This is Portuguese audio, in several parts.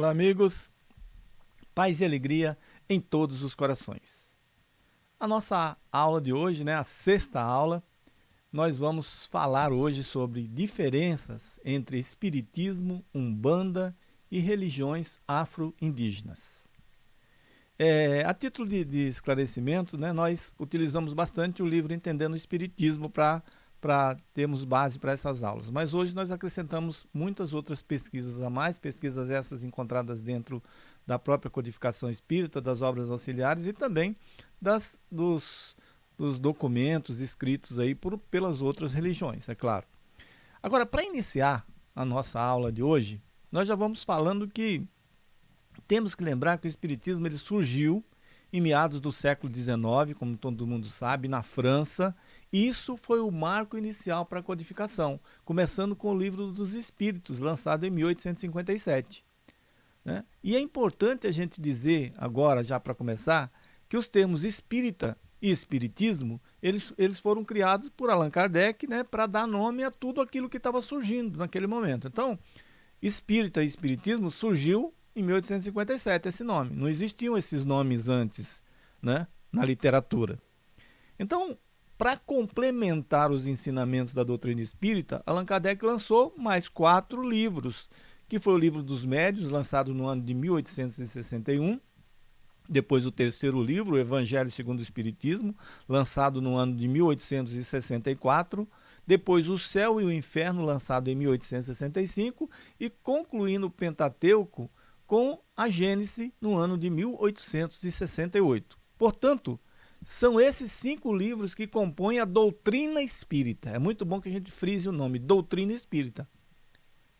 Olá, amigos. Paz e alegria em todos os corações. A nossa aula de hoje, né, a sexta aula, nós vamos falar hoje sobre diferenças entre espiritismo, umbanda e religiões afro-indígenas. É, a título de, de esclarecimento, né, nós utilizamos bastante o livro Entendendo o Espiritismo para termos base para essas aulas. Mas hoje nós acrescentamos muitas outras pesquisas a mais, pesquisas essas encontradas dentro da própria codificação espírita, das obras auxiliares e também das, dos, dos documentos escritos aí por, pelas outras religiões, é claro. Agora, para iniciar a nossa aula de hoje, nós já vamos falando que temos que lembrar que o Espiritismo ele surgiu em meados do século XIX, como todo mundo sabe, na França. Isso foi o marco inicial para a codificação, começando com o Livro dos Espíritos, lançado em 1857. Né? E é importante a gente dizer agora, já para começar, que os termos espírita e espiritismo, eles, eles foram criados por Allan Kardec né, para dar nome a tudo aquilo que estava surgindo naquele momento. Então, espírita e espiritismo surgiu em 1857 esse nome. Não existiam esses nomes antes né, na literatura. Então, para complementar os ensinamentos da doutrina espírita, Allan Kardec lançou mais quatro livros, que foi o livro dos médios, lançado no ano de 1861, depois o terceiro livro, o Evangelho segundo o Espiritismo, lançado no ano de 1864, depois o Céu e o Inferno, lançado em 1865, e concluindo o Pentateuco, com a Gênese no ano de 1868. Portanto, são esses cinco livros que compõem a doutrina espírita. É muito bom que a gente frise o nome, doutrina espírita.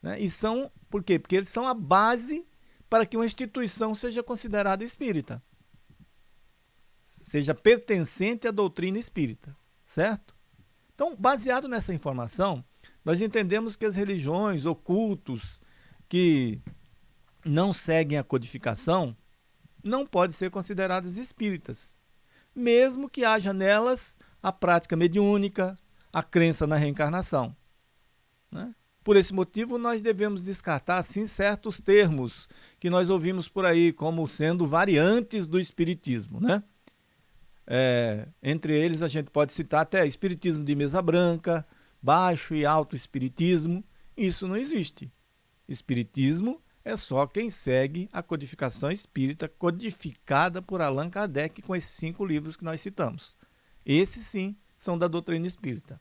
Né? E são, por quê? Porque eles são a base para que uma instituição seja considerada espírita. Seja pertencente à doutrina espírita, certo? Então, baseado nessa informação, nós entendemos que as religiões, ocultos, que não seguem a codificação não podem ser consideradas espíritas, mesmo que haja nelas a prática mediúnica, a crença na reencarnação. Né? Por esse motivo, nós devemos descartar, sim, certos termos que nós ouvimos por aí como sendo variantes do espiritismo. Né? É, entre eles, a gente pode citar até espiritismo de mesa branca, baixo e alto espiritismo. Isso não existe. Espiritismo é só quem segue a codificação espírita codificada por Allan Kardec com esses cinco livros que nós citamos. Esses sim são da doutrina espírita.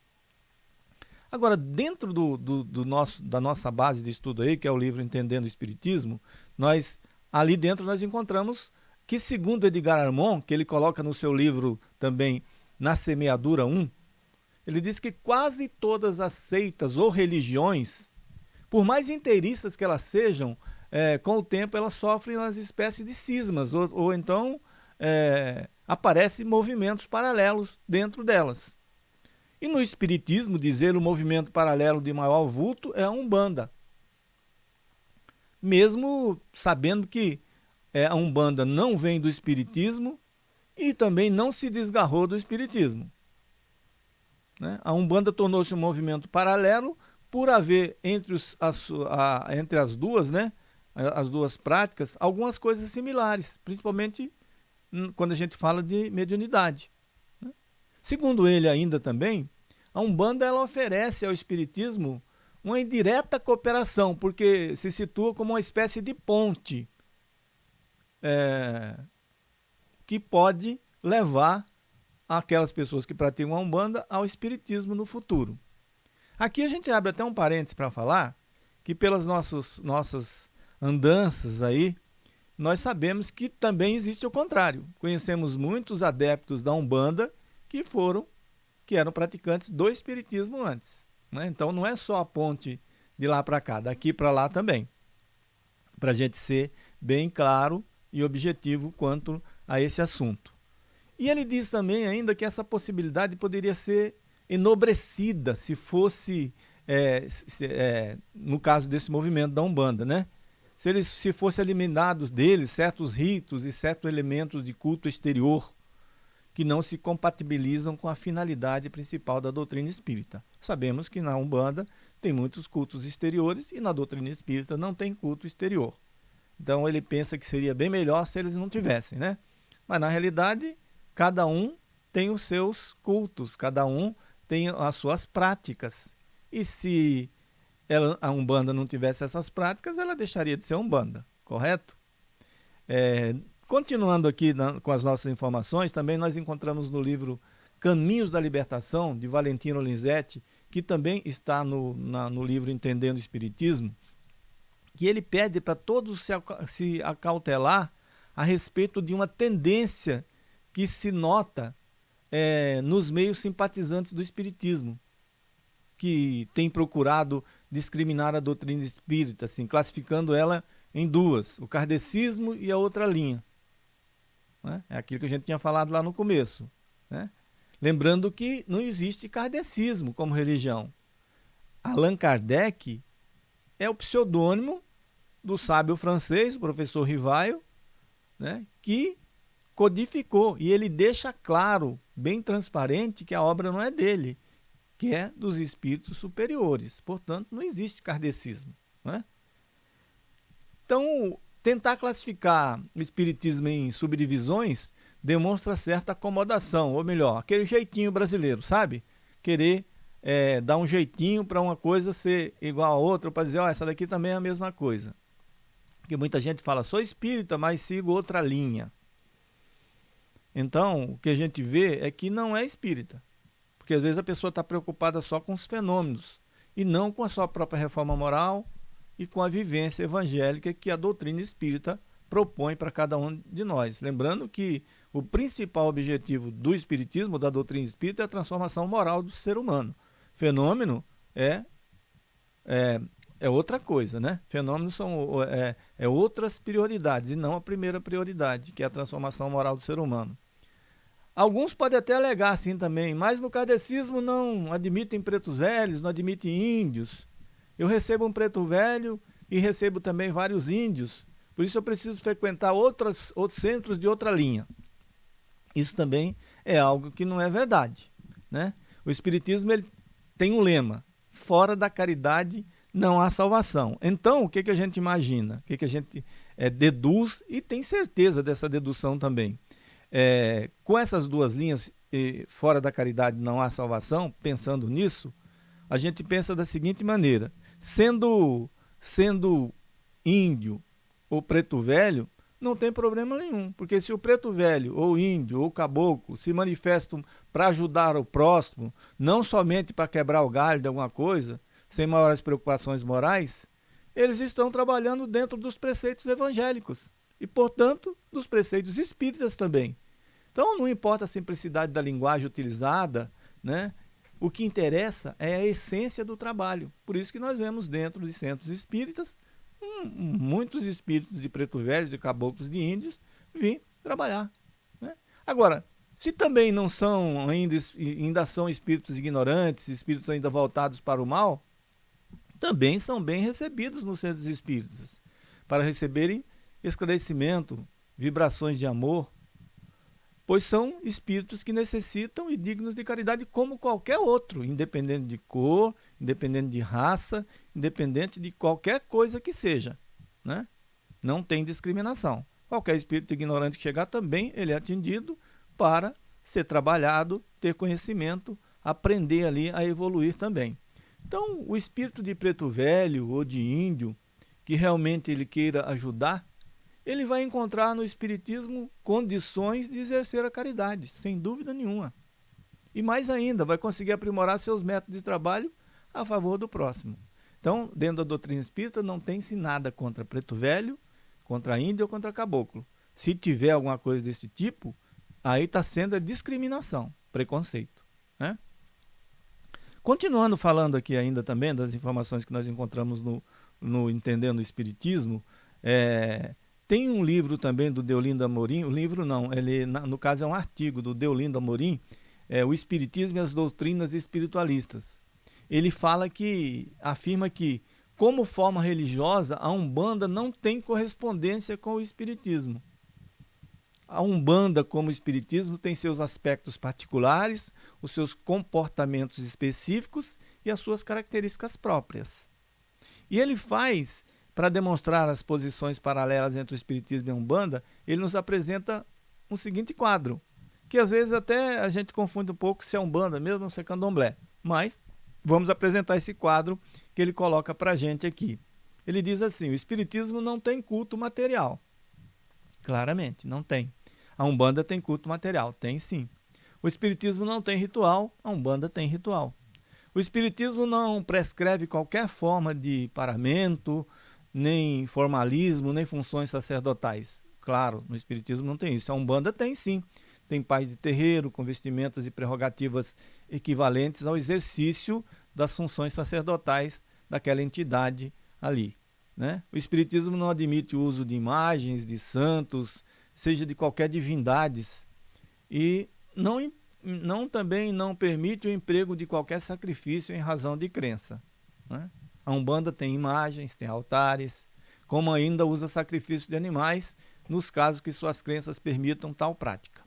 Agora, dentro do, do, do, nosso, da nossa base de estudo aí, que é o livro Entendendo o Espiritismo, nós ali dentro nós encontramos que segundo Edgar Armon, que ele coloca no seu livro também Na Semeadura 1, ele diz que quase todas as seitas ou religiões por mais inteiriças que elas sejam, é, com o tempo elas sofrem umas espécies de cismas, ou, ou então é, aparecem movimentos paralelos dentro delas. E no Espiritismo, dizer o movimento paralelo de maior vulto é a Umbanda. Mesmo sabendo que é, a Umbanda não vem do Espiritismo e também não se desgarrou do Espiritismo. Né? A Umbanda tornou-se um movimento paralelo por haver entre, os, as, a, entre as duas, né, as duas práticas, algumas coisas similares, principalmente quando a gente fala de mediunidade. Segundo ele ainda também, a Umbanda ela oferece ao Espiritismo uma indireta cooperação, porque se situa como uma espécie de ponte é, que pode levar aquelas pessoas que praticam a Umbanda ao Espiritismo no futuro. Aqui a gente abre até um parênteses para falar que pelas nossos, nossas andanças aí, nós sabemos que também existe o contrário. Conhecemos muitos adeptos da Umbanda que foram, que eram praticantes do Espiritismo antes. Né? Então não é só a ponte de lá para cá, daqui para lá também. Para a gente ser bem claro e objetivo quanto a esse assunto. E ele diz também ainda que essa possibilidade poderia ser enobrecida se fosse é, se, é, no caso desse movimento da Umbanda, né? Se eles se fossem eliminados deles certos ritos e certos elementos de culto exterior que não se compatibilizam com a finalidade principal da doutrina espírita. Sabemos que na Umbanda tem muitos cultos exteriores e na doutrina espírita não tem culto exterior. Então ele pensa que seria bem melhor se eles não tivessem, né? Mas na realidade, cada um tem os seus cultos, cada um tem as suas práticas. E se ela, a Umbanda não tivesse essas práticas, ela deixaria de ser Umbanda, correto? É, continuando aqui na, com as nossas informações, também nós encontramos no livro Caminhos da Libertação, de Valentino Linzetti, que também está no, na, no livro Entendendo o Espiritismo, que ele pede para todos se, se acautelar a respeito de uma tendência que se nota é, nos meios simpatizantes do Espiritismo, que tem procurado discriminar a doutrina espírita, assim, classificando ela em duas, o kardecismo e a outra linha. Né? É aquilo que a gente tinha falado lá no começo. Né? Lembrando que não existe kardecismo como religião. Allan Kardec é o pseudônimo do sábio francês, o professor Rivaio, né, que codificou. E ele deixa claro, bem transparente, que a obra não é dele, que é dos espíritos superiores. Portanto, não existe kardecismo. Né? Então, tentar classificar o espiritismo em subdivisões demonstra certa acomodação, ou melhor, aquele jeitinho brasileiro, sabe? Querer é, dar um jeitinho para uma coisa ser igual a outra, para dizer, ó, oh, essa daqui também é a mesma coisa. Porque muita gente fala, sou espírita, mas sigo outra linha. Então, o que a gente vê é que não é espírita. Porque às vezes a pessoa está preocupada só com os fenômenos e não com a sua própria reforma moral e com a vivência evangélica que a doutrina espírita propõe para cada um de nós. Lembrando que o principal objetivo do espiritismo, da doutrina espírita, é a transformação moral do ser humano. Fenômeno é, é, é outra coisa, né? Fenômenos são é, é outras prioridades e não a primeira prioridade, que é a transformação moral do ser humano. Alguns podem até alegar assim também, mas no kardecismo não admitem pretos velhos, não admitem índios. Eu recebo um preto velho e recebo também vários índios, por isso eu preciso frequentar outras, outros centros de outra linha. Isso também é algo que não é verdade. Né? O Espiritismo ele tem um lema, fora da caridade não há salvação. Então, o que, que a gente imagina? O que, que a gente é, deduz e tem certeza dessa dedução também? É, com essas duas linhas, fora da caridade não há salvação, pensando nisso, a gente pensa da seguinte maneira: sendo, sendo índio ou preto velho, não tem problema nenhum, porque se o preto velho, ou índio, ou caboclo se manifestam para ajudar o próximo, não somente para quebrar o galho de alguma coisa, sem maiores preocupações morais, eles estão trabalhando dentro dos preceitos evangélicos e, portanto, dos preceitos espíritas também. Então, não importa a simplicidade da linguagem utilizada, né? O que interessa é a essência do trabalho. Por isso que nós vemos dentro de centros espíritas muitos espíritos de preto velho, de caboclos, de índios, vir trabalhar. Né? Agora, se também não são ainda, ainda são espíritos ignorantes, espíritos ainda voltados para o mal, também são bem recebidos nos centros espíritas, para receberem esclarecimento, vibrações de amor, pois são espíritos que necessitam e dignos de caridade como qualquer outro, independente de cor, independente de raça, independente de qualquer coisa que seja. Né? Não tem discriminação. Qualquer espírito ignorante que chegar também, ele é atendido para ser trabalhado, ter conhecimento, aprender ali a evoluir também. Então, o espírito de preto velho ou de índio, que realmente ele queira ajudar, ele vai encontrar no Espiritismo condições de exercer a caridade, sem dúvida nenhuma. E mais ainda, vai conseguir aprimorar seus métodos de trabalho a favor do próximo. Então, dentro da doutrina espírita, não tem-se nada contra preto velho, contra índio ou contra caboclo. Se tiver alguma coisa desse tipo, aí está sendo a discriminação, preconceito. Né? Continuando falando aqui ainda também das informações que nós encontramos no, no Entendendo o Espiritismo, é, tem um livro também do Deolindo Amorim, o livro não, ele no caso é um artigo do Deolindo Amorim, é, O Espiritismo e as Doutrinas Espiritualistas. ele fala que, afirma que, como forma religiosa, a Umbanda não tem correspondência com o Espiritismo. A Umbanda, como Espiritismo, tem seus aspectos particulares, os seus comportamentos específicos e as suas características próprias. E ele faz, para demonstrar as posições paralelas entre o Espiritismo e a Umbanda, ele nos apresenta um seguinte quadro, que às vezes até a gente confunde um pouco se é Umbanda mesmo ou se é Candomblé. Mas vamos apresentar esse quadro que ele coloca para a gente aqui. Ele diz assim, o Espiritismo não tem culto material. Claramente, não tem. A Umbanda tem culto material, tem sim. O Espiritismo não tem ritual, a Umbanda tem ritual. O Espiritismo não prescreve qualquer forma de paramento, nem formalismo, nem funções sacerdotais. Claro, no Espiritismo não tem isso. A Umbanda tem sim. Tem pais de terreiro, com vestimentas e prerrogativas equivalentes ao exercício das funções sacerdotais daquela entidade ali. Né? O Espiritismo não admite o uso de imagens, de santos, seja de qualquer divindades, e não, não também não permite o emprego de qualquer sacrifício em razão de crença. Né? A Umbanda tem imagens, tem altares, como ainda usa sacrifício de animais nos casos que suas crenças permitam tal prática.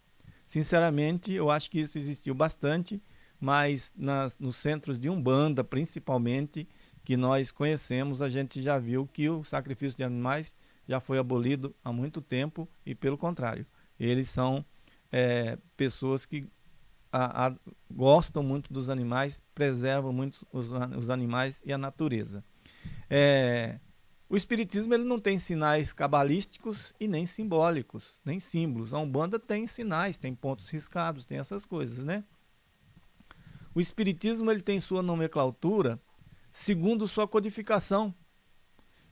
Sinceramente, eu acho que isso existiu bastante, mas nas, nos centros de Umbanda, principalmente, que nós conhecemos, a gente já viu que o sacrifício de animais já foi abolido há muito tempo e pelo contrário, eles são é, pessoas que a, a, gostam muito dos animais, preservam muito os, os animais e a natureza. É, o Espiritismo ele não tem sinais cabalísticos e nem simbólicos, nem símbolos. A Umbanda tem sinais, tem pontos riscados, tem essas coisas, né? O Espiritismo ele tem sua nomenclatura segundo sua codificação.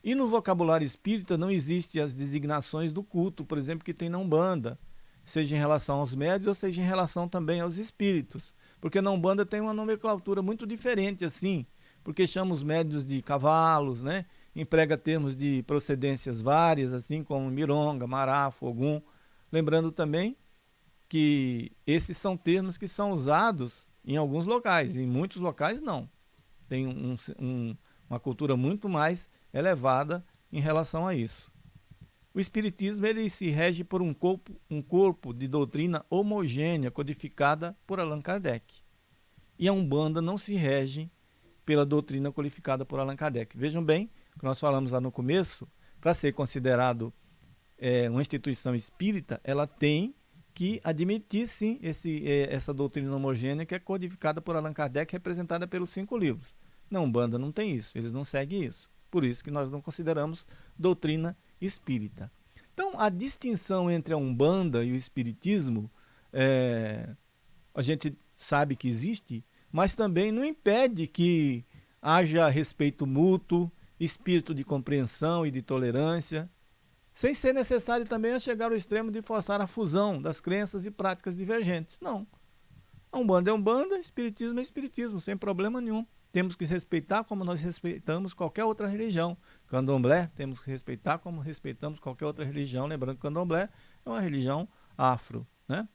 E no vocabulário espírita não existem as designações do culto, por exemplo, que tem na Umbanda, seja em relação aos médios ou seja em relação também aos espíritos. Porque na Umbanda tem uma nomenclatura muito diferente assim, porque chama os médios de cavalos, né? emprega termos de procedências várias, assim como mironga, marafo, ogum. Lembrando também que esses são termos que são usados em alguns locais, em muitos locais não. Tem um, um, uma cultura muito mais elevada em relação a isso. O Espiritismo ele se rege por um corpo, um corpo de doutrina homogênea codificada por Allan Kardec. E a Umbanda não se rege pela doutrina qualificada por Allan Kardec. Vejam bem, que nós falamos lá no começo, para ser considerado é, uma instituição espírita, ela tem que admitir sim esse, é, essa doutrina homogênea que é codificada por Allan Kardec, representada pelos cinco livros. Não, Umbanda não tem isso, eles não seguem isso. Por isso que nós não consideramos doutrina espírita. Então, a distinção entre a Umbanda e o Espiritismo, é, a gente sabe que existe, mas também não impede que haja respeito mútuo, espírito de compreensão e de tolerância, sem ser necessário também chegar ao extremo de forçar a fusão das crenças e práticas divergentes. Não. A Umbanda é Umbanda, Espiritismo é Espiritismo, sem problema nenhum. Temos que respeitar como nós respeitamos qualquer outra religião. Candomblé, temos que respeitar como respeitamos qualquer outra religião. Lembrando que Candomblé é uma religião afro. Né?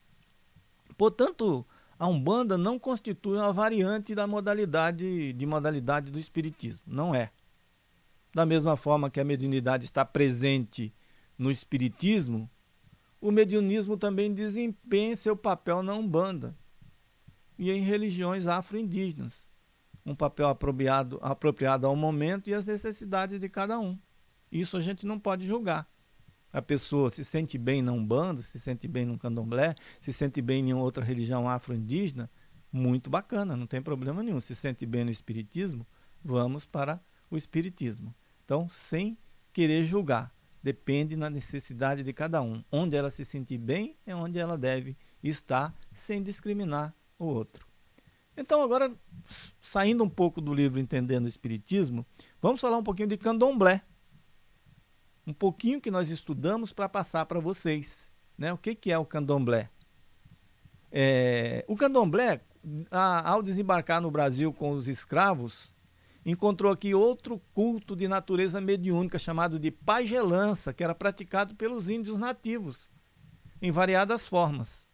Portanto, a Umbanda não constitui uma variante da modalidade, de modalidade do Espiritismo. Não é. Da mesma forma que a mediunidade está presente no Espiritismo, o mediunismo também desempenha seu papel na Umbanda e em religiões afro-indígenas um papel apropriado, apropriado ao momento e às necessidades de cada um. Isso a gente não pode julgar. A pessoa se sente bem na Umbanda, se sente bem no Candomblé, se sente bem em outra religião afro-indígena, muito bacana, não tem problema nenhum. Se sente bem no Espiritismo, vamos para o Espiritismo. Então, sem querer julgar, depende da necessidade de cada um. Onde ela se sentir bem é onde ela deve estar, sem discriminar o outro. Então, agora, saindo um pouco do livro Entendendo o Espiritismo, vamos falar um pouquinho de candomblé. Um pouquinho que nós estudamos para passar para vocês. Né? O que, que é o candomblé? É, o candomblé, a, ao desembarcar no Brasil com os escravos, encontrou aqui outro culto de natureza mediúnica chamado de pagelança, que era praticado pelos índios nativos, em variadas formas.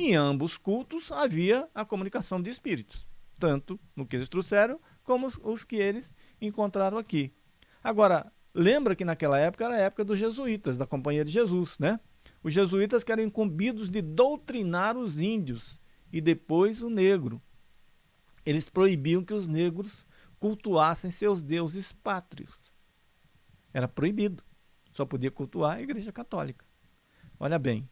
Em ambos cultos havia a comunicação de espíritos. tanto no que eles trouxeram, como os, que eles encontraram aqui. Agora, lembra que naquela época era a época dos jesuítas, da Companhia de Jesus, né? Os jesuítas que eram incumbidos de doutrinar os índios e depois o negro. Eles proibiam que os negros cultuassem seus deuses pátrios. Era proibido. Só podia cultuar a Igreja Católica. Olha bem,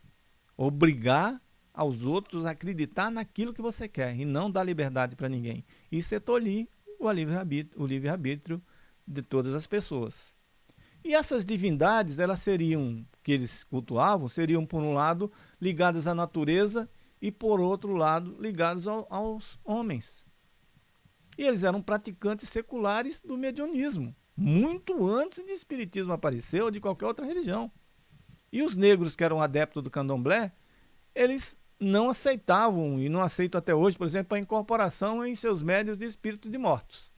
obrigar aos outros acreditar naquilo que você quer e não dar liberdade para ninguém. Isso é tolir o livre-arbítrio livre de todas as pessoas. E essas divindades, elas seriam, que eles cultuavam, seriam, por um lado, ligadas à natureza e, por outro lado, ligadas ao, aos homens. E eles eram praticantes seculares do mediunismo, muito antes de espiritismo aparecer ou de qualquer outra religião. E os negros que eram adeptos do candomblé, eles não aceitavam e não aceitam até hoje, por exemplo, a incorporação em seus médios de espíritos de mortos.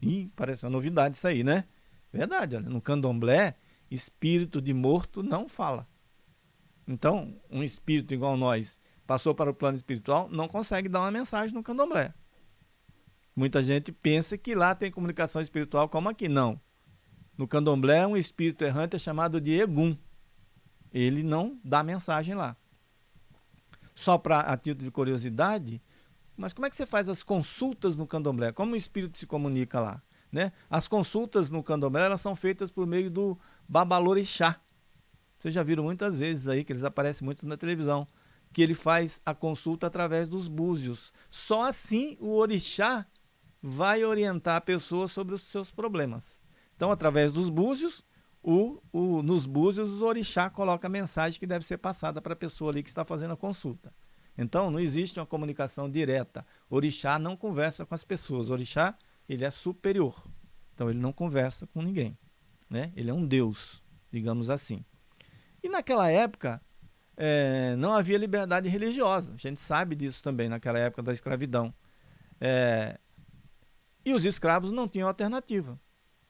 E parece uma novidade isso aí, né? Verdade, olha, no candomblé, espírito de morto não fala. Então, um espírito igual nós passou para o plano espiritual, não consegue dar uma mensagem no candomblé. Muita gente pensa que lá tem comunicação espiritual como aqui. Não. No candomblé, um espírito errante é chamado de Egum. Ele não dá mensagem lá. Só para a título de curiosidade, mas como é que você faz as consultas no candomblé? Como o espírito se comunica lá? Né? As consultas no candomblé elas são feitas por meio do babalorixá. Vocês já viram muitas vezes aí, que eles aparecem muito na televisão, que ele faz a consulta através dos búzios. Só assim o orixá vai orientar a pessoa sobre os seus problemas. Então, através dos búzios, o, o, nos búzios, o orixá coloca a mensagem que deve ser passada para a pessoa ali que está fazendo a consulta. Então, não existe uma comunicação direta. O orixá não conversa com as pessoas. O orixá, ele é superior. Então, ele não conversa com ninguém. Né? Ele é um deus, digamos assim. E naquela época, é, não havia liberdade religiosa. A gente sabe disso também, naquela época da escravidão. É, e os escravos não tinham alternativa.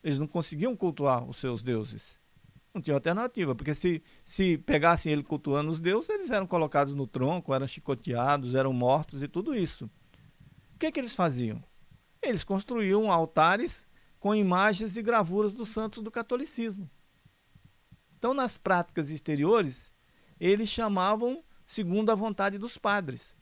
Eles não conseguiam cultuar os seus deuses. Não tinha alternativa, porque se, se pegassem ele cultuando os deuses, eles eram colocados no tronco, eram chicoteados, eram mortos e tudo isso. O que, que eles faziam? Eles construíam altares com imagens e gravuras dos santos do catolicismo. Então, nas práticas exteriores, eles chamavam segundo a vontade dos padres.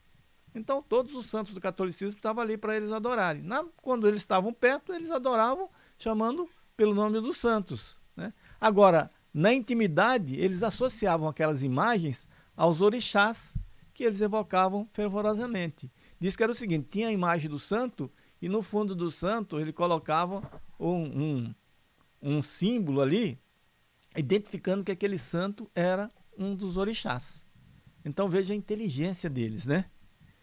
Então, todos os santos do catolicismo estavam ali para eles adorarem. Na, quando eles estavam perto, eles adoravam chamando pelo nome dos santos. Né? Agora, na intimidade, eles associavam aquelas imagens aos orixás que eles evocavam fervorosamente. Diz que era o seguinte, tinha a imagem do santo e no fundo do santo ele colocava um, um, um símbolo ali, identificando que aquele santo era um dos orixás. Então veja a inteligência deles, né?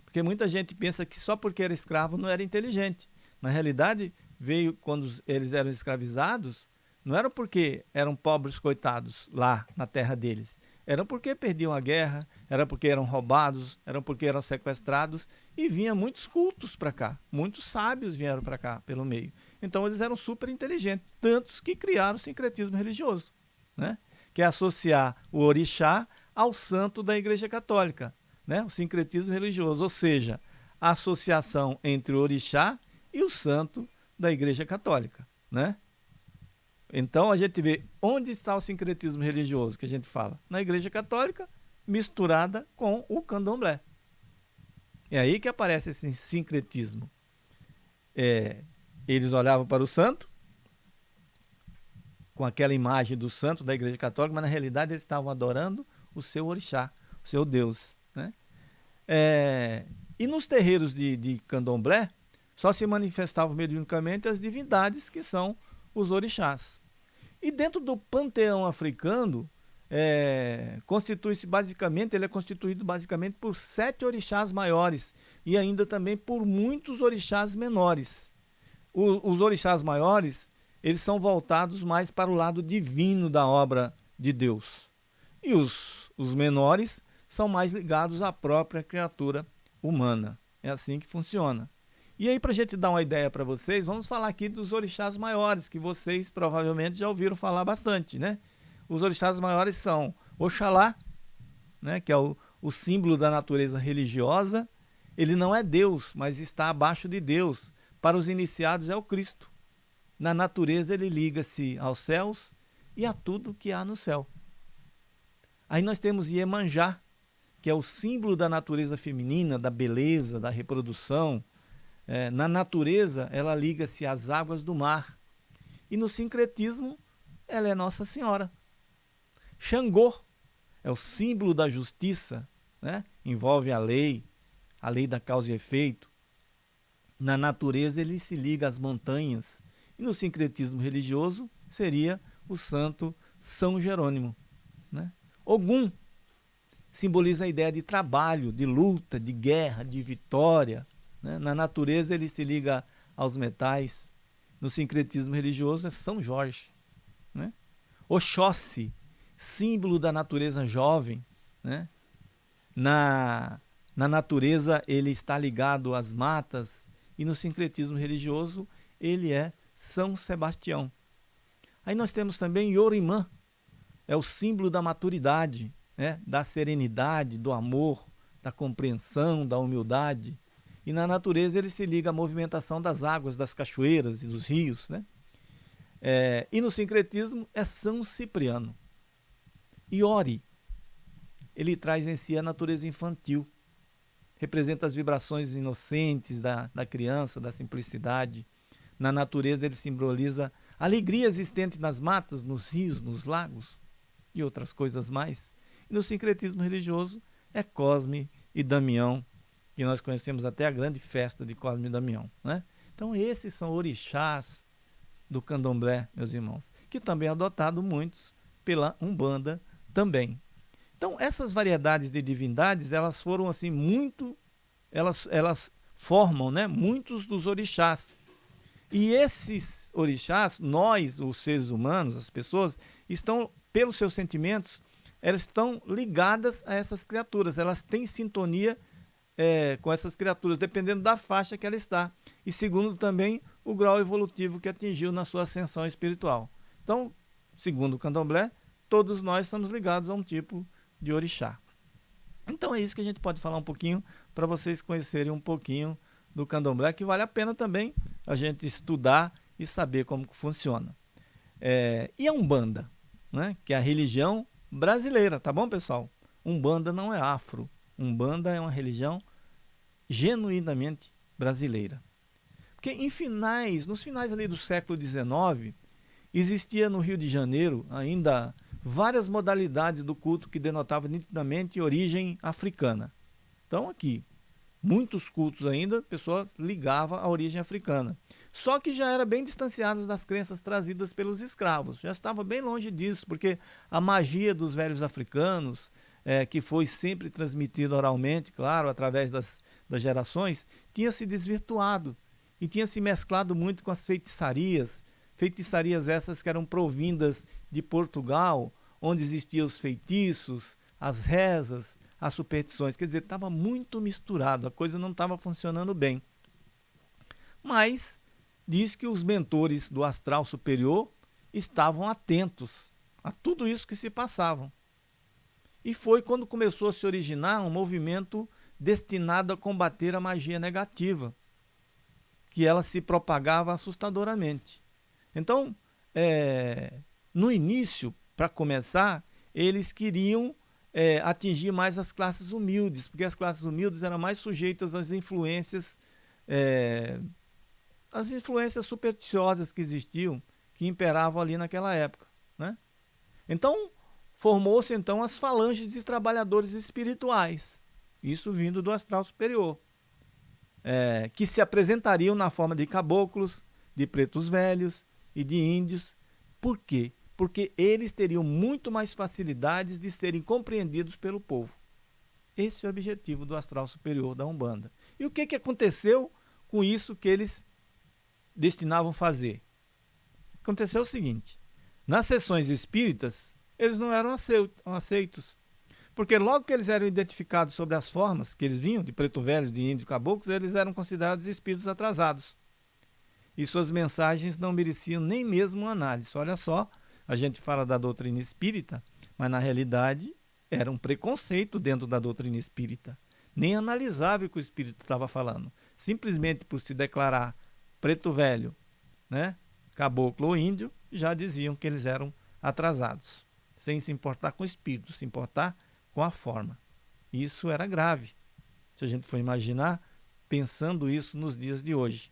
Porque muita gente pensa que só porque era escravo não era inteligente. Na realidade, veio quando eles eram escravizados, não era porque eram pobres coitados lá na terra deles. Era porque perdiam a guerra, era porque eram roubados, era porque eram sequestrados e vinham muitos cultos para cá. Muitos sábios vieram para cá pelo meio. Então eles eram super inteligentes, tantos que criaram o sincretismo religioso, né? que é associar o orixá ao santo da Igreja Católica, né? o sincretismo religioso, ou seja, a associação entre o orixá e o santo da Igreja Católica, né? Então a gente vê onde está o sincretismo religioso que a gente fala? Na Igreja Católica, misturada com o candomblé. É aí que aparece esse sincretismo. É, eles olhavam para o santo, com aquela imagem do santo da Igreja Católica, mas na realidade eles estavam adorando o seu orixá, o seu Deus. Né? É, e nos terreiros de, de candomblé, só se manifestavam mediunicamente as divindades que são os orixás. E dentro do panteão africano, é, constitui-se basicamente, ele é constituído basicamente por sete orixás maiores e ainda também por muitos orixás menores. O, os orixás maiores, eles são voltados mais para o lado divino da obra de Deus. E os, os menores são mais ligados à própria criatura humana. É assim que funciona. E aí, para a gente dar uma ideia para vocês, vamos falar aqui dos orixás maiores, que vocês provavelmente já ouviram falar bastante, né? Os orixás maiores são Oxalá, né, que é o, o símbolo da natureza religiosa, Ele não é Deus, mas está abaixo de Deus. Para os iniciados é o Cristo. Na natureza ele liga-se aos céus e a tudo que há no céu. Aí nós temos Iemanjá, que é o símbolo da natureza feminina, da beleza, da reprodução. É, na natureza, ela liga-se às águas do mar. E no sincretismo, ela é Nossa Senhora. Xangô é o símbolo da justiça, né? envolve a lei, a lei da causa e efeito. Na natureza, ele se liga às montanhas. E no sincretismo religioso, seria o santo São Jerônimo. Né? Ogum simboliza a ideia de trabalho, de luta, de guerra, de vitória. Né? Na natureza, ele se liga aos metais. No sincretismo religioso, é São Jorge. Né? Oxóssi, símbolo da natureza jovem. Né? Na, na natureza, ele está ligado às matas. E no sincretismo religioso, ele é São Sebastião. Aí nós temos também Yorimã, é o símbolo da maturidade, né? da serenidade, do amor, da compreensão, da humildade. E na natureza ele se liga à movimentação das águas, das cachoeiras e dos rios. Né? É, e no sincretismo é São Cipriano. Iori, ele traz em si a natureza infantil, representa as vibrações inocentes da, da criança, da simplicidade. Na natureza ele simboliza a alegria existente nas matas, nos rios, nos lagos e outras coisas mais. E no sincretismo religioso é Cosme e Damião, que nós conhecemos até a grande festa de Cosme e Damião. Né? Então esses são orixás do candomblé, meus irmãos, que também é adotado muitos pela Umbanda também. Então essas variedades de divindades, elas foram assim muito, elas, elas formam né, muitos dos orixás. E esses orixás, nós, os seres humanos, as pessoas, estão pelos seus sentimentos, elas estão ligadas a essas criaturas, elas têm sintonia é, com essas criaturas, dependendo da faixa que ela está. E segundo também o grau evolutivo que atingiu na sua ascensão espiritual. Então, segundo o candomblé, todos nós estamos ligados a um tipo de orixá. Então é isso que a gente pode falar um pouquinho para vocês conhecerem um pouquinho do candomblé, que vale a pena também a gente estudar e saber como funciona. É, e a Umbanda? né? que é a religião brasileira, tá bom, pessoal? Umbanda não é afro. Umbanda é uma religião genuinamente brasileira. Porque em finais, nos finais ali do século XIX, existia no Rio de Janeiro ainda várias modalidades do culto que denotavam nitidamente origem africana. Então aqui, muitos cultos ainda, a pessoa ligava à origem africana. Só que já era bem distanciadas das crenças trazidas pelos escravos. Já estava bem longe disso, porque a magia dos velhos africanos, é, que foi sempre transmitida oralmente, claro, através das, das gerações, tinha se desvirtuado e tinha se mesclado muito com as feitiçarias, feitiçarias essas que eram provindas de Portugal, onde existiam os feitiços, as rezas, as superstições. Quer dizer, estava muito misturado, a coisa não estava funcionando bem. Mas diz que os mentores do astral superior estavam atentos a tudo isso que se passava. E foi quando começou a se originar um movimento destinado a combater a magia negativa, que ela se propagava assustadoramente. Então, é, no início, para começar, eles queriam é, atingir mais as classes humildes, porque as classes humildes eram mais sujeitas às influências é, as influências supersticiosas que existiam, que imperavam ali naquela época. Né? Então, formou-se então as falanges de trabalhadores espirituais, isso vindo do astral superior, é, que se apresentariam na forma de caboclos, de pretos velhos e de índios. Por quê? Porque eles teriam muito mais facilidades de serem compreendidos pelo povo. Esse é o objetivo do astral superior da Umbanda. E o que, que aconteceu com isso que eles destinavam fazer. Aconteceu o seguinte, nas sessões espíritas, eles não eram aceitos, porque logo que eles eram identificados sobre as formas que eles vinham, de preto velho, de índio, caboclos, eles eram considerados espíritos atrasados. E suas mensagens não mereciam nem mesmo análise. Olha só, a gente fala da doutrina espírita, mas na realidade era um preconceito dentro da doutrina espírita. nem analisava o que o espírito estava falando. Simplesmente por se declarar preto velho, né, caboclo ou índio, já diziam que eles eram atrasados, sem se importar com o espírito, se importar com a forma. Isso era grave. Se a gente for imaginar, pensando isso nos dias de hoje.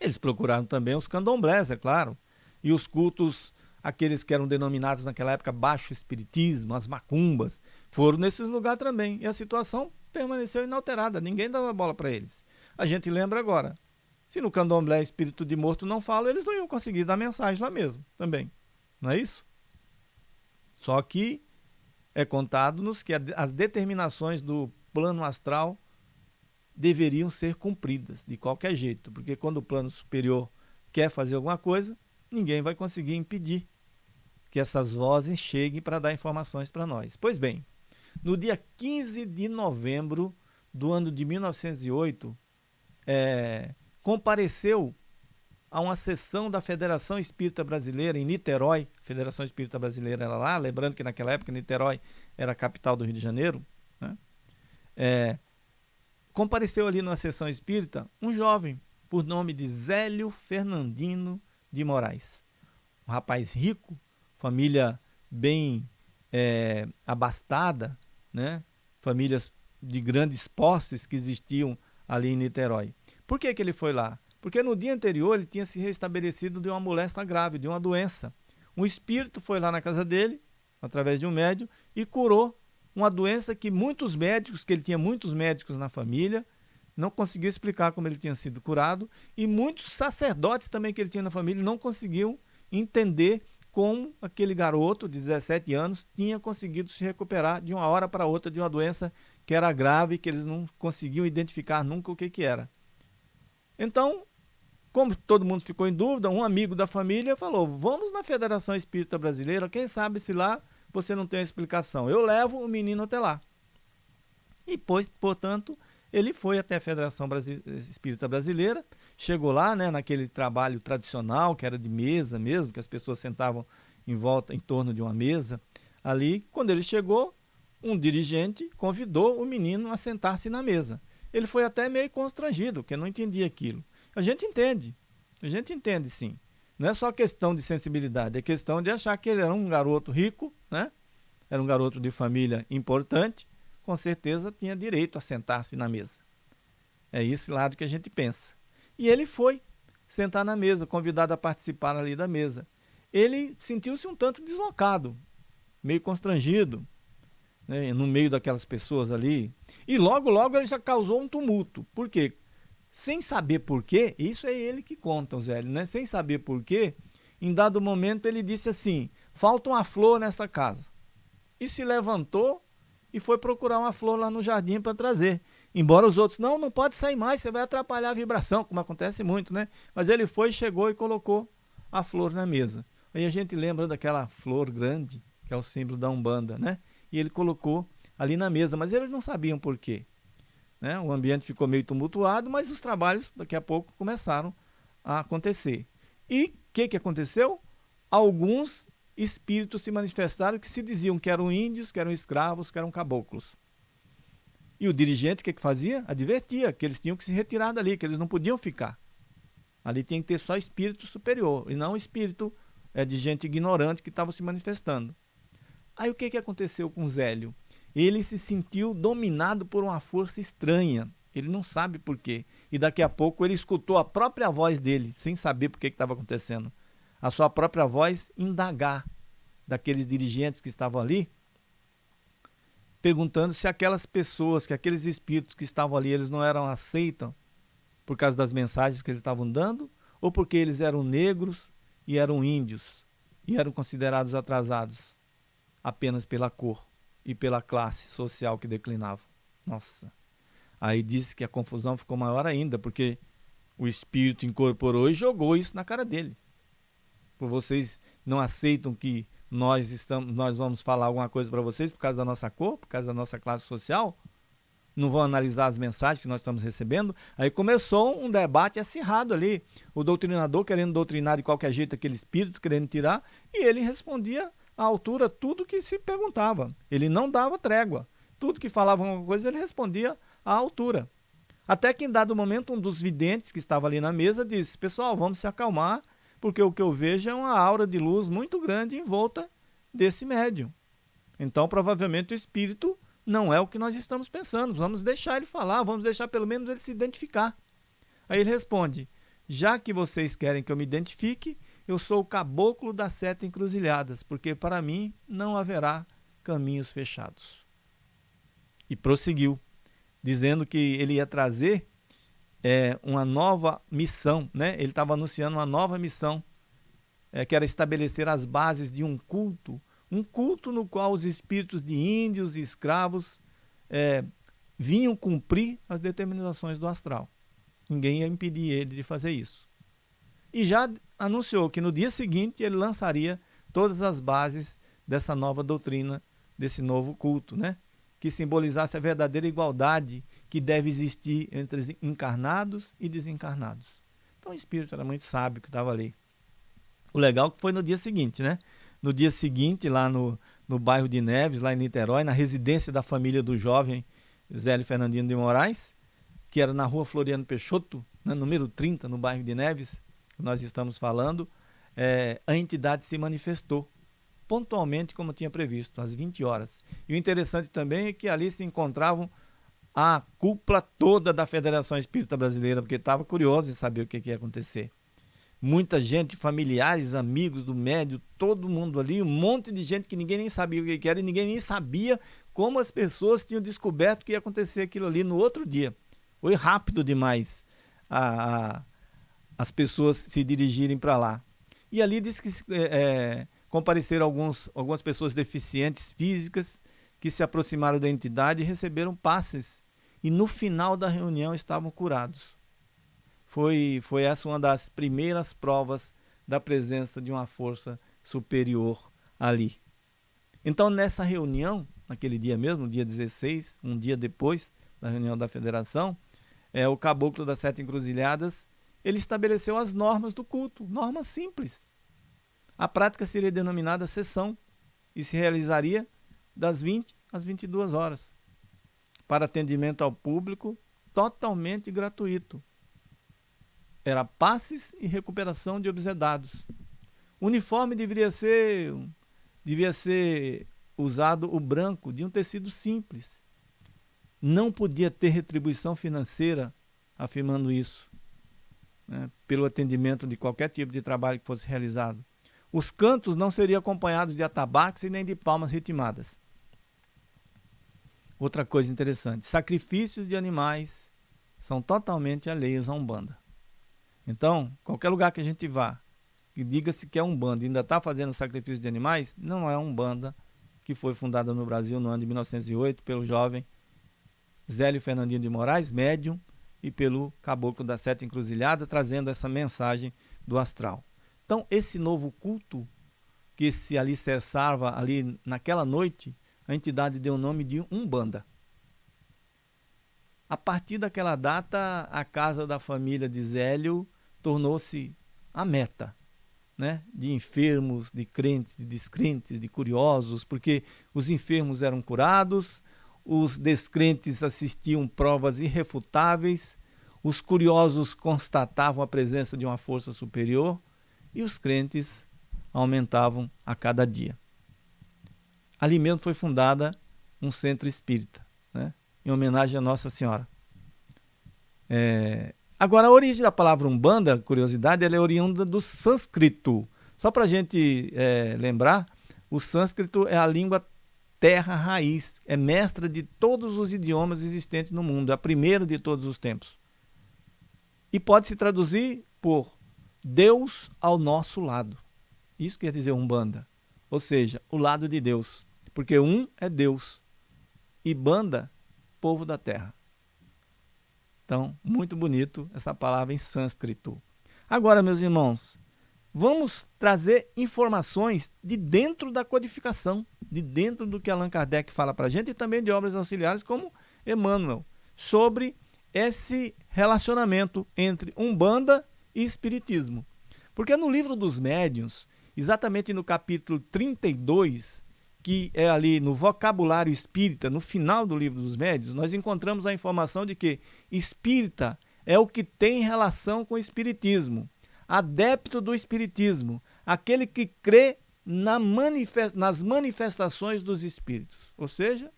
Eles procuraram também os candomblés, é claro, e os cultos, aqueles que eram denominados naquela época baixo espiritismo, as macumbas, foram nesses lugares também. E a situação permaneceu inalterada, ninguém dava bola para eles. A gente lembra agora, se no candomblé espírito de morto não fala, eles não iam conseguir dar mensagem lá mesmo, também. Não é isso? Só que é contado-nos que as determinações do plano astral deveriam ser cumpridas de qualquer jeito, porque quando o plano superior quer fazer alguma coisa, ninguém vai conseguir impedir que essas vozes cheguem para dar informações para nós. Pois bem, no dia 15 de novembro do ano de 1908, é, compareceu a uma sessão da Federação Espírita Brasileira em Niterói, Federação Espírita Brasileira era lá, lembrando que naquela época Niterói era a capital do Rio de Janeiro, né? é, compareceu ali numa sessão espírita um jovem por nome de Zélio Fernandino de Moraes. Um rapaz rico, família bem é, abastada, né? famílias de grandes posses que existiam ali em Niterói. Por que, que ele foi lá? Porque no dia anterior ele tinha se restabelecido de uma moléstia grave, de uma doença. Um espírito foi lá na casa dele, através de um médium, e curou uma doença que muitos médicos, que ele tinha muitos médicos na família, não conseguiu explicar como ele tinha sido curado, e muitos sacerdotes também que ele tinha na família não conseguiam entender como aquele garoto de 17 anos tinha conseguido se recuperar de uma hora para outra de uma doença que era grave, que eles não conseguiam identificar nunca o que, que era. Então, como todo mundo ficou em dúvida, um amigo da família falou: vamos na Federação Espírita Brasileira, quem sabe se lá você não tem a explicação. Eu levo o menino até lá. E, pois, portanto, ele foi até a Federação Espírita Brasileira, chegou lá, né, naquele trabalho tradicional, que era de mesa mesmo, que as pessoas sentavam em volta, em torno de uma mesa. Ali, quando ele chegou, um dirigente convidou o menino a sentar-se na mesa. Ele foi até meio constrangido, porque não entendia aquilo. A gente entende, a gente entende sim. Não é só questão de sensibilidade, é questão de achar que ele era um garoto rico, né? Era um garoto de família importante, com certeza tinha direito a sentar-se na mesa. É esse lado que a gente pensa. E ele foi sentar na mesa, convidado a participar ali da mesa. Ele sentiu-se um tanto deslocado, meio constrangido, né, no meio daquelas pessoas ali. E logo, logo ele já causou um tumulto. Por quê? Sem saber porquê, isso é ele que conta, Zélio, né? Sem saber porquê, em dado momento ele disse assim: falta uma flor nessa casa. E se levantou e foi procurar uma flor lá no jardim para trazer. Embora os outros, não, não pode sair mais, você vai atrapalhar a vibração, como acontece muito, né? Mas ele foi, chegou e colocou a flor na mesa. Aí a gente lembra daquela flor grande, que é o símbolo da Umbanda, né? E ele colocou ali na mesa, mas eles não sabiam por quê. Né? O ambiente ficou meio tumultuado, mas os trabalhos daqui a pouco começaram a acontecer. E o que, que aconteceu? Alguns espíritos se manifestaram que se diziam que eram índios, que eram escravos, que eram caboclos. E o dirigente, o que, que fazia? Advertia que eles tinham que se retirar dali, que eles não podiam ficar. Ali tinha que ter só espírito superior, e não espírito é, de gente ignorante que estava se manifestando. Aí o que, que aconteceu com Zélio? Ele se sentiu dominado por uma força estranha. Ele não sabe por quê. E daqui a pouco ele escutou a própria voz dele, sem saber por que estava acontecendo. A sua própria voz indagar daqueles dirigentes que estavam ali, perguntando se aquelas pessoas, que aqueles espíritos que estavam ali, eles não eram aceitos por causa das mensagens que eles estavam dando, ou porque eles eram negros e eram índios e eram considerados atrasados apenas pela cor e pela classe social que declinava. Nossa. Aí disse que a confusão ficou maior ainda, porque o espírito incorporou e jogou isso na cara dele. Por vocês não aceitam que nós estamos, nós vamos falar alguma coisa para vocês por causa da nossa cor, por causa da nossa classe social? Não vão analisar as mensagens que nós estamos recebendo? Aí começou um debate acirrado ali. O doutrinador querendo doutrinar de qualquer jeito aquele espírito, querendo tirar, e ele respondia à altura tudo que se perguntava. Ele não dava trégua. Tudo que falava alguma coisa, ele respondia à altura. Até que em dado momento, um dos videntes que estava ali na mesa disse, pessoal, vamos se acalmar, porque o que eu vejo é uma aura de luz muito grande em volta desse médium. Então, provavelmente, o espírito não é o que nós estamos pensando. Vamos deixar ele falar, vamos deixar pelo menos ele se identificar. Aí ele responde, já que vocês querem que eu me identifique, eu sou o caboclo das sete encruzilhadas, porque para mim não haverá caminhos fechados. E prosseguiu, dizendo que ele ia trazer é, uma nova missão, né? ele estava anunciando uma nova missão, é, que era estabelecer as bases de um culto, um culto no qual os espíritos de índios e escravos é, vinham cumprir as determinações do astral. Ninguém ia impedir ele de fazer isso. E já anunciou que no dia seguinte ele lançaria todas as bases dessa nova doutrina, desse novo culto, né? que simbolizasse a verdadeira igualdade que deve existir entre encarnados e desencarnados. Então o espírito era muito sábio que estava ali. O legal é foi no dia seguinte, né? No dia seguinte, lá no, no bairro de Neves, lá em Niterói, na residência da família do jovem Zélio Fernandino de Moraes, que era na rua Floriano Peixoto, né, número 30, no bairro de Neves, que nós estamos falando, é, a entidade se manifestou pontualmente como tinha previsto, às 20 horas. E o interessante também é que ali se encontravam a cúpula toda da Federação Espírita Brasileira, porque estava curioso em saber o que, que ia acontecer. Muita gente, familiares, amigos do médio, todo mundo ali, um monte de gente que ninguém nem sabia o que, que era e ninguém nem sabia como as pessoas tinham descoberto que ia acontecer aquilo ali no outro dia. Foi rápido demais a, a as pessoas se dirigirem para lá. E ali diz que é, compareceram alguns, algumas pessoas deficientes físicas que se aproximaram da entidade e receberam passes. E no final da reunião estavam curados. Foi, foi essa uma das primeiras provas da presença de uma força superior ali. Então, nessa reunião, naquele dia mesmo, dia 16, um dia depois da reunião da federação, é, o caboclo das sete encruzilhadas, ele estabeleceu as normas do culto, normas simples. A prática seria denominada sessão e se realizaria das 20 às 22 horas, para atendimento ao público totalmente gratuito. Era passes e recuperação de obsedados. O uniforme deveria ser, devia ser usado o branco de um tecido simples. Não podia ter retribuição financeira afirmando isso, né, pelo atendimento de qualquer tipo de trabalho que fosse realizado. Os cantos não seriam acompanhados de atabaques e nem de palmas ritmadas. Outra coisa interessante, sacrifícios de animais são totalmente alheios à Umbanda. Então, qualquer lugar que a gente vá, que diga-se que é Umbanda e ainda está fazendo sacrifício de animais, não é Umbanda que foi fundada no Brasil no ano de 1908 pelo jovem Zélio Fernandinho de Moraes, médium, e pelo caboclo da Sete Encruzilhada, trazendo essa mensagem do astral. Então, esse novo culto que se alicerçava ali naquela noite, a entidade deu o nome de Umbanda. A partir daquela data, a casa da família de Zélio tornou-se a meta né? de enfermos, de crentes, de descrentes, de curiosos, porque os enfermos eram curados, os descrentes assistiam provas irrefutáveis, os curiosos constatavam a presença de uma força superior e os crentes aumentavam a cada dia. Ali mesmo foi fundada um centro espírita, né? em homenagem a Nossa Senhora. É... Agora, a origem da palavra Umbanda, curiosidade, ela é oriunda do sânscrito. Só para a gente é, lembrar, o sânscrito é a língua terra raiz, é mestra de todos os idiomas existentes no mundo, a primeira de todos os tempos. E pode se traduzir por Deus ao nosso lado. Isso quer dizer Umbanda. Ou seja, o lado de Deus. Porque um é Deus e banda, povo da terra. Então, muito bonito essa palavra em sânscrito. Agora, meus irmãos, vamos trazer informações de dentro da codificação, de dentro do que Allan Kardec fala para a gente e também de obras auxiliares como Emmanuel, sobre esse relacionamento entre Umbanda e Espiritismo. Porque no livro dos médiuns, exatamente no capítulo 32, que é ali no vocabulário espírita, no final do livro dos médios, nós encontramos a informação de que espírita é o que tem relação com o espiritismo, adepto do espiritismo, aquele que crê na manifest, nas manifestações dos espíritos. Ou seja,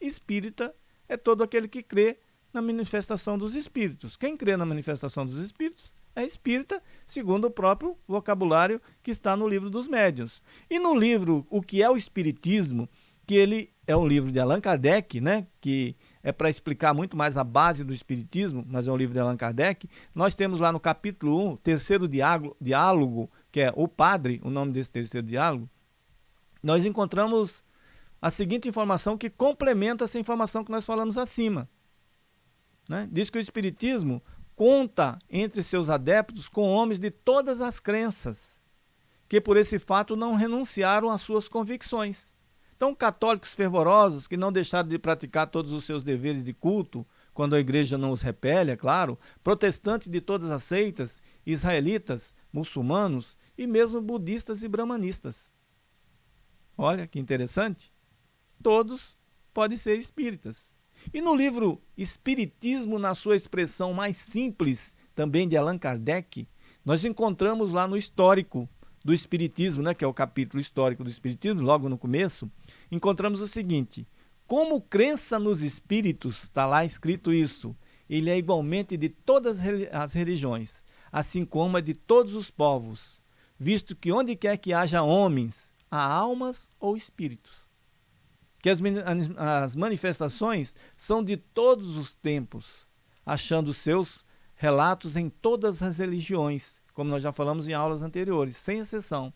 espírita é todo aquele que crê na manifestação dos espíritos. Quem crê na manifestação dos espíritos é espírita, segundo o próprio vocabulário que está no livro dos médiuns. E no livro O que é o Espiritismo, que ele é um livro de Allan Kardec, né, que é para explicar muito mais a base do Espiritismo, mas é um livro de Allan Kardec. Nós temos lá no capítulo 1, terceiro diálogo, diálogo que é O Padre, o nome desse terceiro diálogo, nós encontramos a seguinte informação que complementa essa informação que nós falamos acima. Né? Diz que o Espiritismo conta entre seus adeptos com homens de todas as crenças, que por esse fato não renunciaram às suas convicções. Então, católicos fervorosos que não deixaram de praticar todos os seus deveres de culto, quando a igreja não os repele, é claro, protestantes de todas as seitas, israelitas, muçulmanos e mesmo budistas e brahmanistas. Olha que interessante. Todos podem ser espíritas. E no livro Espiritismo na sua expressão mais simples, também de Allan Kardec, nós encontramos lá no histórico do Espiritismo, né, que é o capítulo histórico do Espiritismo, logo no começo, encontramos o seguinte: como crença nos espíritos, está lá escrito isso, ele é igualmente de todas as religiões, assim como é de todos os povos, visto que onde quer que haja homens, há almas ou espíritos. Que as, as manifestações são de todos os tempos, achando seus relatos em todas as religiões, como nós já falamos em aulas anteriores, sem exceção.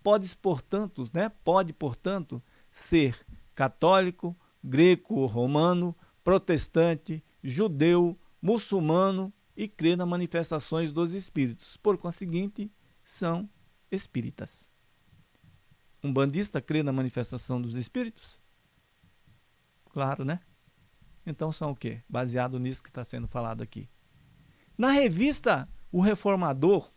Pode, portanto, né, pode, portanto, ser católico, greco, romano, protestante, judeu, muçulmano e crer nas manifestações dos espíritos. Por conseguinte, são espíritas. Um bandista crê na manifestação dos espíritos? Claro, né? Então são o quê? Baseado nisso que está sendo falado aqui. Na revista O Reformador,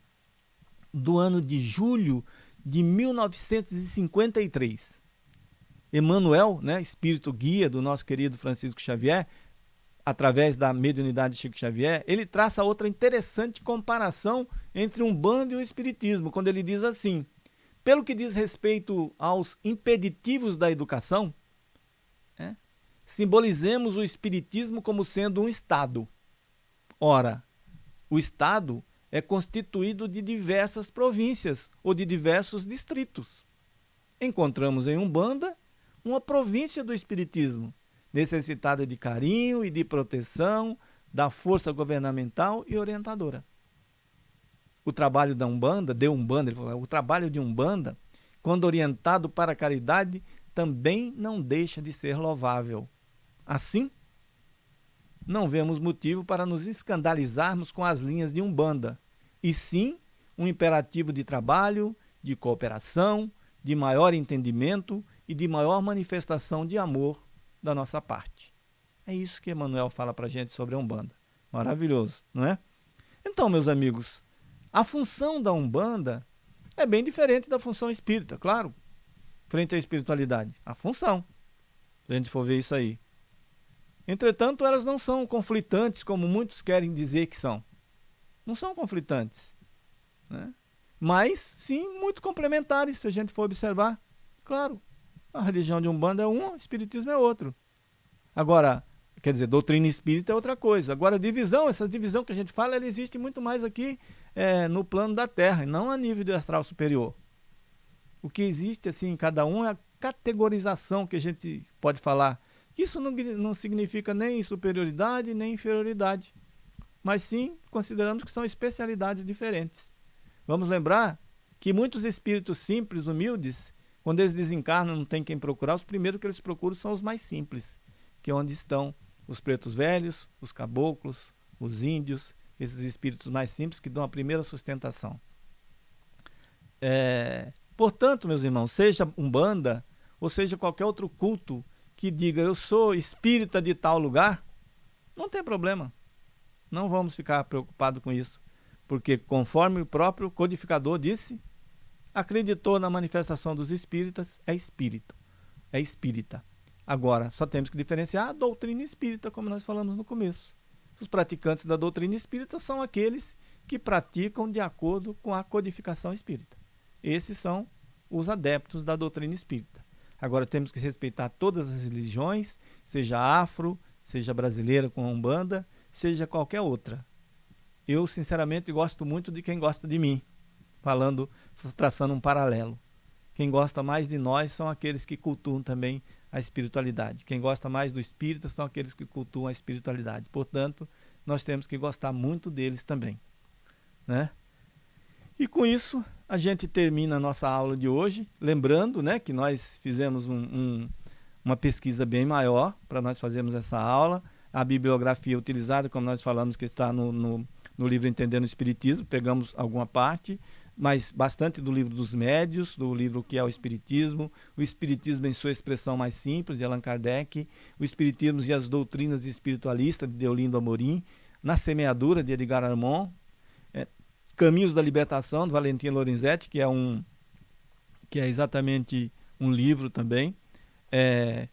do ano de julho de 1953, Emmanuel, né, espírito guia do nosso querido Francisco Xavier, através da mediunidade de Chico Xavier, ele traça outra interessante comparação entre um bando e o espiritismo, quando ele diz assim: pelo que diz respeito aos impeditivos da educação, simbolizemos o Espiritismo como sendo um Estado. Ora, o Estado é constituído de diversas províncias ou de diversos distritos. Encontramos em Umbanda uma província do Espiritismo, necessitada de carinho e de proteção da força governamental e orientadora. O trabalho da Umbanda, de Umbanda, ele falou, o trabalho de Umbanda, quando orientado para a caridade, também não deixa de ser louvável. Assim, não vemos motivo para nos escandalizarmos com as linhas de Umbanda, e sim um imperativo de trabalho, de cooperação, de maior entendimento e de maior manifestação de amor da nossa parte. É isso que Emmanuel fala para a gente sobre a Umbanda. Maravilhoso, não é? Então, meus amigos, a função da Umbanda é bem diferente da função espírita, claro, frente à espiritualidade. A função, se a gente for ver isso aí. Entretanto, elas não são conflitantes como muitos querem dizer que são. Não são conflitantes. Né? Mas, sim, muito complementares, se a gente for observar. Claro, a religião de Umbanda é uma, o Espiritismo é outro. Agora, quer dizer, doutrina espírita é outra coisa. Agora, divisão, essa divisão que a gente fala, ela existe muito mais aqui é, no plano da Terra, e não a nível do astral superior. O que existe, assim, em cada um é a categorização que a gente pode falar isso não, não significa nem superioridade nem inferioridade, mas sim consideramos que são especialidades diferentes. Vamos lembrar que muitos espíritos simples, humildes, quando eles desencarnam, não tem quem procurar, os primeiros que eles procuram são os mais simples, que é onde estão os pretos velhos, os caboclos, os índios, esses espíritos mais simples que dão a primeira sustentação. É, portanto, meus irmãos, seja Umbanda ou seja qualquer outro culto que diga eu sou espírita de tal lugar, não tem problema. Não vamos ficar preocupados com isso. Porque, conforme o próprio codificador disse, acreditou na manifestação dos espíritas, é espírito. é espírita. Agora, só temos que diferenciar a doutrina espírita, como nós falamos no começo. Os praticantes da doutrina espírita são aqueles que praticam de acordo com a codificação espírita. Esses são os adeptos da doutrina espírita. Agora temos que respeitar todas as religiões, seja afro, seja brasileira com a Umbanda, seja qualquer outra. Eu, sinceramente, gosto muito de quem gosta de mim, falando, traçando um paralelo. Quem gosta mais de nós são aqueles que cultuam também a espiritualidade. Quem gosta mais do espírita são aqueles que cultuam a espiritualidade. Portanto, nós temos que gostar muito deles também. Né? E com isso, a gente termina a nossa aula de hoje, lembrando né, que nós fizemos um, um, uma pesquisa bem maior para nós fazermos essa aula. A bibliografia utilizada, como nós falamos, que está no, no, no livro Entendendo o Espiritismo, pegamos alguma parte, mas bastante do livro dos médios, do livro que é o Espiritismo, o Espiritismo em sua expressão mais simples, de Allan Kardec, o Espiritismo e as doutrinas espiritualistas, de Deolindo Amorim, Na Semeadura, de Edgar Armand, é, Caminhos da Libertação, de Valentim Lorenzetti, que é, um, que é exatamente um livro também, é,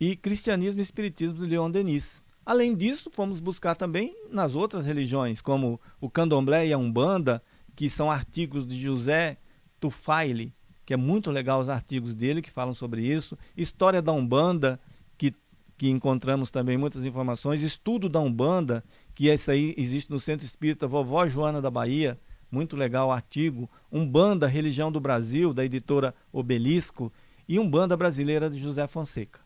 e Cristianismo e Espiritismo, de Leon Denis. Além disso, fomos buscar também nas outras religiões, como o Candomblé e a Umbanda, que são artigos de José Tufaile, que é muito legal os artigos dele que falam sobre isso. História da Umbanda, que, que encontramos também muitas informações. Estudo da Umbanda, que esse aí existe no Centro Espírita Vovó Joana da Bahia, muito legal o artigo. Umbanda, Religião do Brasil, da editora Obelisco. E Umbanda Brasileira de José Fonseca.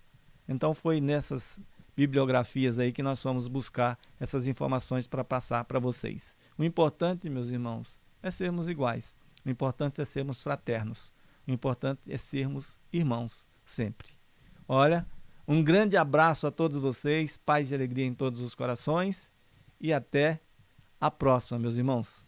Então foi nessas bibliografias aí que nós fomos buscar essas informações para passar para vocês. O importante, meus irmãos, é sermos iguais. O importante é sermos fraternos. O importante é sermos irmãos sempre. Olha, um grande abraço a todos vocês, paz e alegria em todos os corações e até a próxima, meus irmãos.